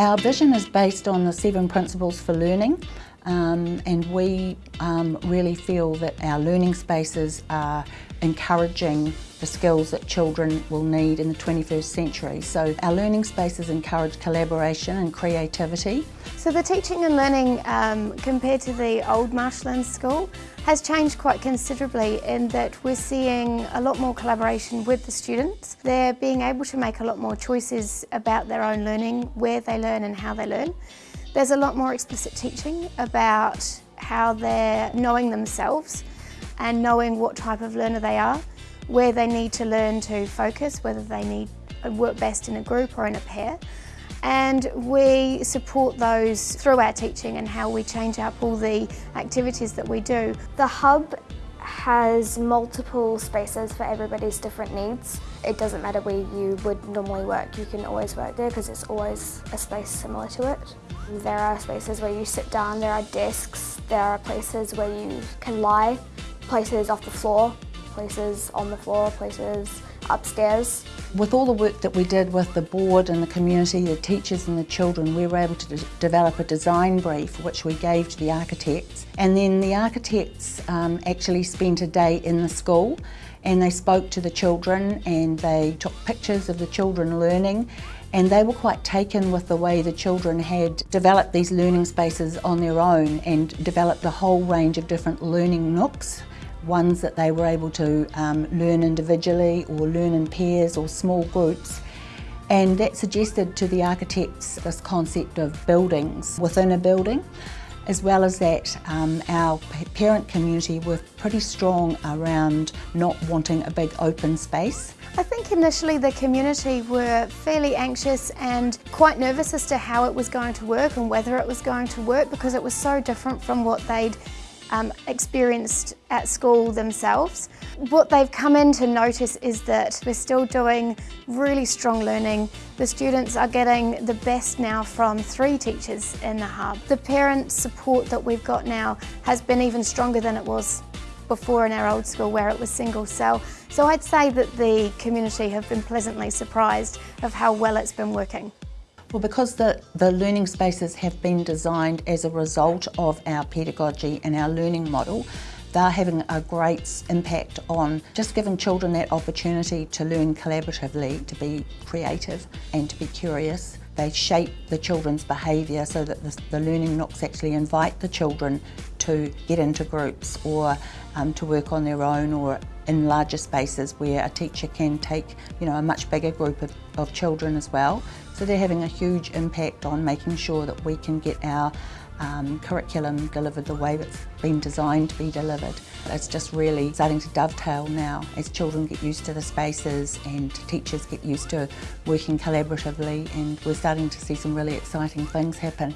Our vision is based on the seven principles for learning um, and we um, really feel that our learning spaces are encouraging the skills that children will need in the 21st century. So our learning spaces encourage collaboration and creativity. So the teaching and learning um, compared to the old Marshlands School has changed quite considerably in that we're seeing a lot more collaboration with the students. They're being able to make a lot more choices about their own learning, where they learn and how they learn. There's a lot more explicit teaching about how they're knowing themselves and knowing what type of learner they are, where they need to learn to focus, whether they need work best in a group or in a pair. And we support those through our teaching and how we change up all the activities that we do. The hub has multiple spaces for everybody's different needs. It doesn't matter where you would normally work, you can always work there because it's always a space similar to it. There are spaces where you sit down, there are desks, there are places where you can lie places off the floor, places on the floor, places upstairs. With all the work that we did with the board and the community, the teachers and the children, we were able to de develop a design brief which we gave to the architects. And then the architects um, actually spent a day in the school and they spoke to the children and they took pictures of the children learning and they were quite taken with the way the children had developed these learning spaces on their own and developed a whole range of different learning nooks ones that they were able to um, learn individually or learn in pairs or small groups. And that suggested to the architects this concept of buildings within a building. As well as that, um, our parent community were pretty strong around not wanting a big open space. I think initially the community were fairly anxious and quite nervous as to how it was going to work and whether it was going to work because it was so different from what they'd um, experienced at school themselves. What they've come in to notice is that we're still doing really strong learning. The students are getting the best now from three teachers in the hub. The parent support that we've got now has been even stronger than it was before in our old school where it was single cell. So I'd say that the community have been pleasantly surprised of how well it's been working. Well, because the, the learning spaces have been designed as a result of our pedagogy and our learning model, they're having a great impact on just giving children that opportunity to learn collaboratively, to be creative and to be curious. They shape the children's behaviour so that the, the, learning nooks actually invite the children to get into groups or um, to work on their own or in larger spaces where a teacher can take you know, a much bigger group of, of children as well. So they're having a huge impact on making sure that we can get our um, curriculum delivered the way it's been designed to be delivered. It's just really starting to dovetail now as children get used to the spaces and teachers get used to working collaboratively and we're starting to see some really exciting things happen.